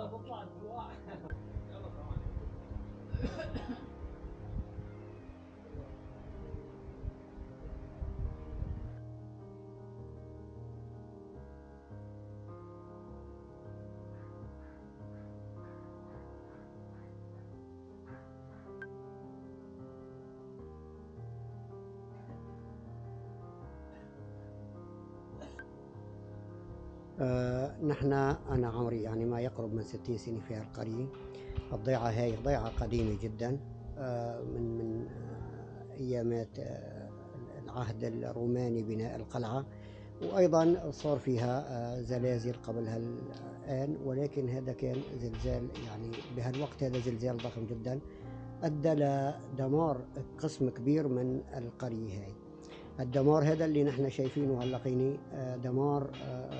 我不怕多，哈哈，两个三万。نحن أنا عمري يعني ما يقرب من ستين سنة في هالقرية. الضيعة هاي ضيعة قديمة جدا آه، من من آه، أيامات آه، العهد الروماني بناء القلعة. وأيضا صار فيها آه، زلازل قبل هالآن ولكن هذا كان زلزال يعني بهالوقت هذا زلزال ضخم جدا أدى لدمار قسم كبير من القرية هاي. الدمار هذا اللي نحن شايفينه هالقيني آه، دمار آه،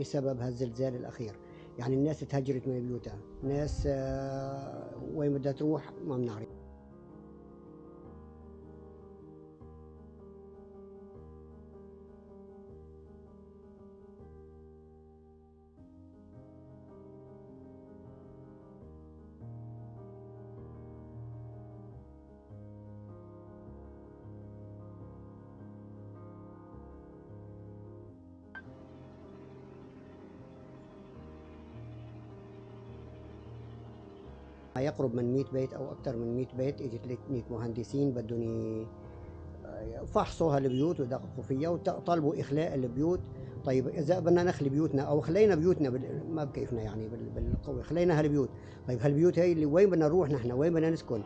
بسبب هالزلزال الأخير. يعني الناس تهجرت من بيوتها ناس آه، وين بدها تروح ما بنعرف. يقرب من 100 بيت أو أكثر من 100 بيت اجت لي 100 مهندسين بدهم ي- فحصوا هالبيوت ودققوا فيها وطالبوا إخلاء البيوت. طيب إذا بدنا نخلي بيوتنا أو خلينا بيوتنا بال... ما بكيفنا يعني بال... بالقوة خلينا هالبيوت. طيب هالبيوت هي اللي وين بدنا نروح نحن؟ وين بدنا نسكن؟